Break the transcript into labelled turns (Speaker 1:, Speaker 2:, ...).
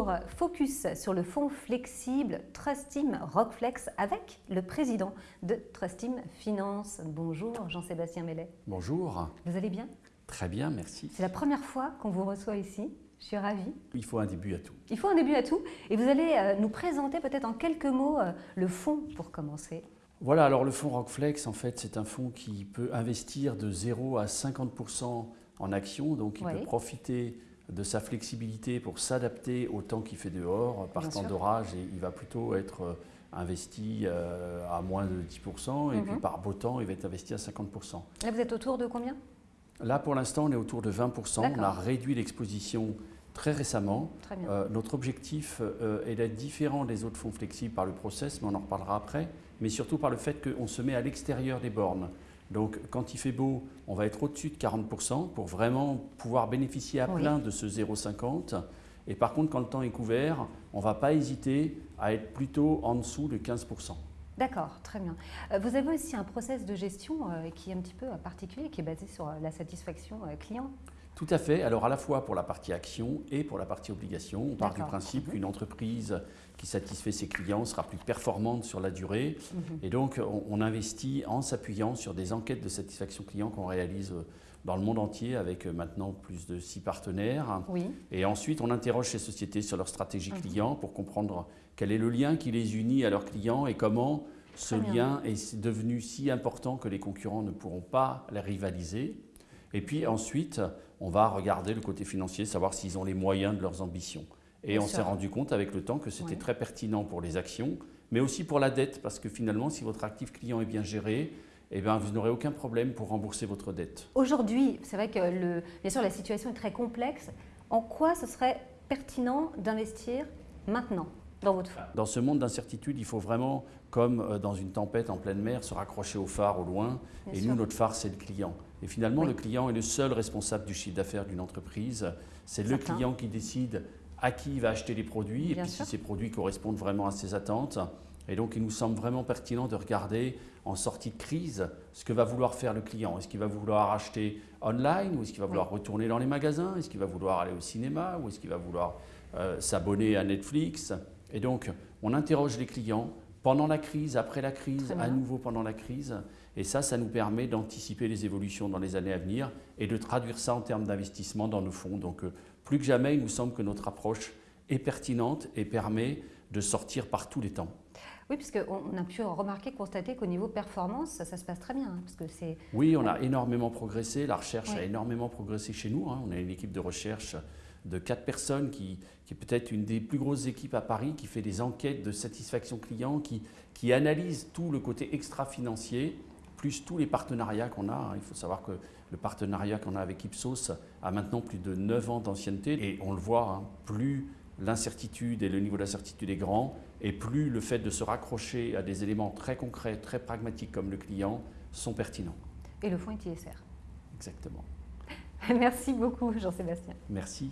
Speaker 1: Bonjour, focus sur le fonds flexible Trustim Rockflex avec le président de Trustim Finance. Bonjour Jean-Sébastien Mellet.
Speaker 2: Bonjour.
Speaker 1: Vous allez bien?
Speaker 2: Très bien, merci.
Speaker 1: C'est la première fois qu'on vous reçoit ici. Je suis ravie.
Speaker 2: Il faut un début à tout.
Speaker 1: Il faut un début à tout. Et vous allez euh, nous présenter peut-être en quelques mots euh, le fonds pour commencer.
Speaker 2: Voilà, alors le fonds Rockflex, en fait, c'est un fonds qui peut investir de 0 à 50% en actions, donc il peut profiter de sa flexibilité pour s'adapter au temps qu'il fait dehors. Par temps d'orage, il va plutôt être euh, investi euh, à moins de 10%, et puis mhm. par beau temps, il va être investi à 50%.
Speaker 1: Là, vous êtes autour de combien?
Speaker 2: Là, pour l'instant, on est autour de 20%. On a réduit l'exposition très récemment. Euh, notre objectif est d'être différent des autres fonds flexibles par le process, mais on en reparlera après, mais surtout par le fait qu'on se met à l'extérieur des bornes. Donc quand il fait beau, on va être au-dessus de 40% pour vraiment pouvoir bénéficier à plein de ce 0,50. Et par contre, quand le temps est couvert, on ne va pas hésiter à être plutôt en dessous de 15%.
Speaker 1: D'accord, très bien. Euh, vous avez aussi un process de gestion euh, qui est un petit peu particulier, qui est basé sur euh, la satisfaction client?
Speaker 2: Tout à fait. Alors à la fois pour la partie action et pour la partie obligation. On part du principe mhm. qu'une entreprise qui satisfait ses clients sera plus performante sur la durée. Mhm. Et donc on, investit en s'appuyant sur des enquêtes de satisfaction client qu'on réalise euh, dans le monde entier avec euh, maintenant plus de six partenaires. Et ensuite, on interroge ces sociétés sur leur stratégie mhm. client pour comprendre quel est le lien qui les unit à leurs clients et comment ce lien est devenu si important que les concurrents ne pourront pas les rivaliser. Et puis ensuite, on va regarder le côté financier, savoir s'ils ont les moyens de leurs ambitions. Et on s'est rendu compte avec le temps que c'était très pertinent pour les actions, mais aussi pour la dette, parce que finalement, si votre actif client est bien géré, eh bien, vous n'aurez aucun problème pour rembourser votre dette.
Speaker 1: Aujourd'hui, c'est vrai que le, bien sûr la situation est très complexe. En quoi ce serait pertinent d'investir maintenant? Dans votre fonds
Speaker 2: Dans ce monde d'incertitude, il faut vraiment, comme euh, dans une tempête en pleine mer, se raccrocher au phare au loin. et nous, notre phare, c'est le client. Et finalement, le client est le seul responsable du chiffre d'affaires d'une entreprise. C'est le client qui décide à qui il va acheter les produits et puis si ces produits correspondent vraiment à ses attentes. Et donc, il nous semble vraiment pertinent de regarder en sortie de crise ce que va vouloir faire le client. Est-ce qu'il va vouloir acheter online ou est-ce qu'il va vouloir retourner dans les magasins? Est-ce qu'il va vouloir aller au cinéma ou est-ce qu'il va vouloir euh, s'abonner à Netflix? Et donc, on interroge les clients pendant la crise, après la crise, à nouveau pendant la crise. Et ça, ça nous permet d'anticiper les évolutions dans les années à venir et de traduire ça en termes d'investissement dans nos fonds. Donc, euh, plus que jamais, il nous semble que notre approche est pertinente et permet de sortir par tous les temps.
Speaker 1: Oui, puisqu'on a pu remarquer, constater qu'au niveau performance, ça, se passe très bien. Hein, parce que c'est...
Speaker 2: Oui, on a énormément progressé. La recherche a énormément progressé chez nous. Hein. On a une équipe de recherche de quatre personnes qui, qui est peut-être une des plus grosses équipes à Paris, qui fait des enquêtes de satisfaction client, qui, qui analyse tout le côté extra-financier plus tous les partenariats qu'on a. Hein. Il faut savoir que le partenariat qu'on a avec Ipsos a maintenant plus de 9 ans d'ancienneté et on le voit, hein, plus l'incertitude et le niveau d'incertitude est grand et plus le fait de se raccrocher à des éléments très concrets, très pragmatiques comme le client sont pertinents.
Speaker 1: Et le fonds est ISR.
Speaker 2: Exactement.
Speaker 1: Merci beaucoup Jean-Sébastien.
Speaker 2: Merci.